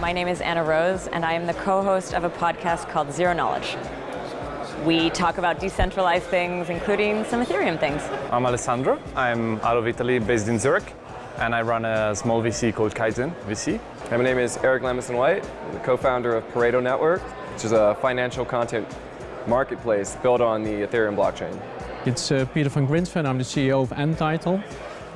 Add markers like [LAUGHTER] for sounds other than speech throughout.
My name is Anna Rose, and I am the co-host of a podcast called Zero Knowledge. We talk about decentralized things, including some Ethereum things. I'm Alessandro. I'm out of Italy, based in Zurich, and I run a small VC called Kaizen VC. my name is Eric Lemison White, I'm the co-founder of Pareto Network, which is a financial content marketplace built on the Ethereum blockchain. It's uh, Peter van Grinsven, I'm the CEO of N-Title.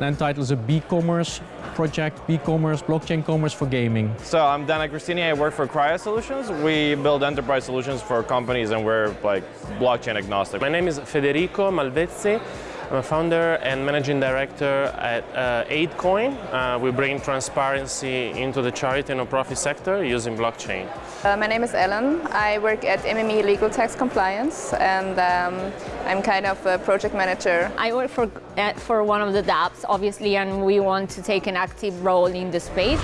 N-Title is a b-commerce project, b-commerce, blockchain commerce for gaming. So I'm Dan Agostini, I work for Cryo Solutions. We build enterprise solutions for companies and we're like blockchain agnostic. My name is Federico Malvezzi. I'm a founder and managing director at uh, AidCoin. Uh, we bring transparency into the charity and non-profit sector using blockchain. Uh, my name is Ellen. I work at MME Legal Tax Compliance and um, I'm kind of a project manager. I work for, uh, for one of the dApps, obviously, and we want to take an active role in the space.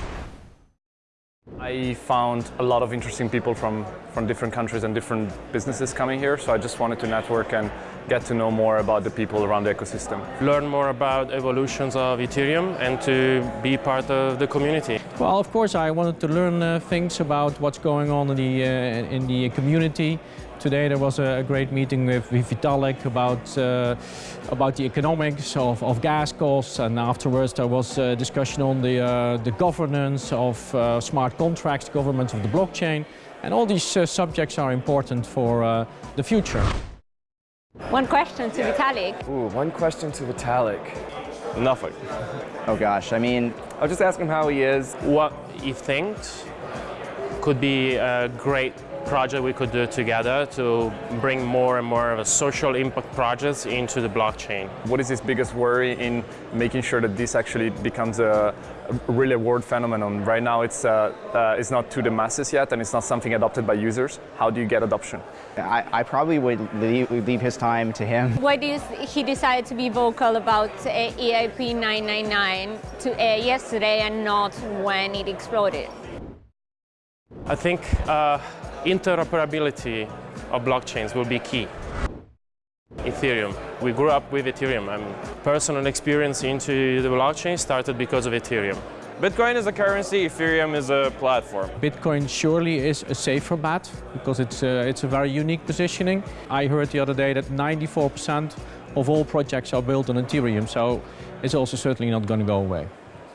I found a lot of interesting people from, from different countries and different businesses coming here, so I just wanted to network and get to know more about the people around the ecosystem. Learn more about evolutions of Ethereum and to be part of the community. Well, of course, I wanted to learn uh, things about what's going on in the, uh, in the community. Today there was a great meeting with Vitalik about, uh, about the economics of, of, gas costs and afterwards there was a discussion on the, uh, the governance of uh, smart contracts, governance of the blockchain and all these uh, subjects are important for the future. One question to Vitalik. Ooh, one question to Vitalik. Nothing. Oh gosh, I mean, I'll just ask him how he is. What he thinks could be a great project we could do together to bring more and more of a social impact projects into the blockchain. What is his biggest worry in making sure that this actually becomes a, a really world phenomenon? Right now it's, uh, uh, it's not to the masses yet and it's not something adopted by users. How do you get adoption? I, I probably would leave, leave, his time to him. Why did he decide to be vocal about uh, EIP 999 to, uh, yesterday and not when it exploded? I think uh, interoperability of blockchains will be key. Ethereum. We grew up with Ethereum and personal experience into the blockchain started because of Ethereum. Bitcoin is a currency, Ethereum is a platform. Bitcoin surely is a safer bet because it's a, it's a very unique positioning. I heard the other day that 94% of all projects are built on Ethereum, so it's also certainly not going to go away.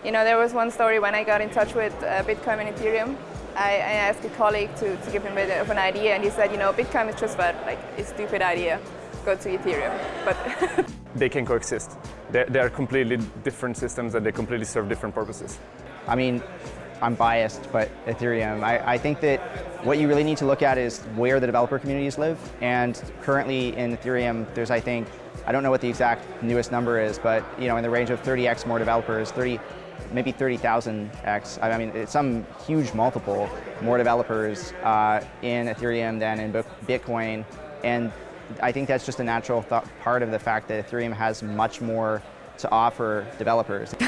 You know, there was one story when I got in touch with uh, Bitcoin and Ethereum. I, I, asked a colleague to, to give him a bit of an idea and he said, you know, Bitcoin is just about like a stupid idea. Go to Ethereum. But [LAUGHS] they can coexist. They're, they're completely different systems and they completely serve different purposes. I mean, I'm biased, but Ethereum, I, I, think that what you really need to look at is where the developer communities live. And currently in Ethereum, there's, I think, I don't know what the exact newest number is, but you know, in the range of 30x more developers, 30, maybe 30,000x. I mean, it's some huge multiple more developers uh, in Ethereum than in Bitcoin. And I think that's just a natural part of the fact that Ethereum has much more to offer developers. [LAUGHS]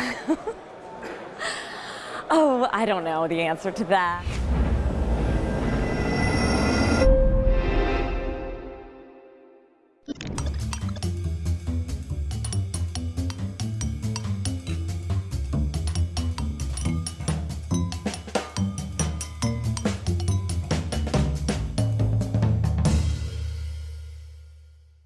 oh, I don't know the answer to that.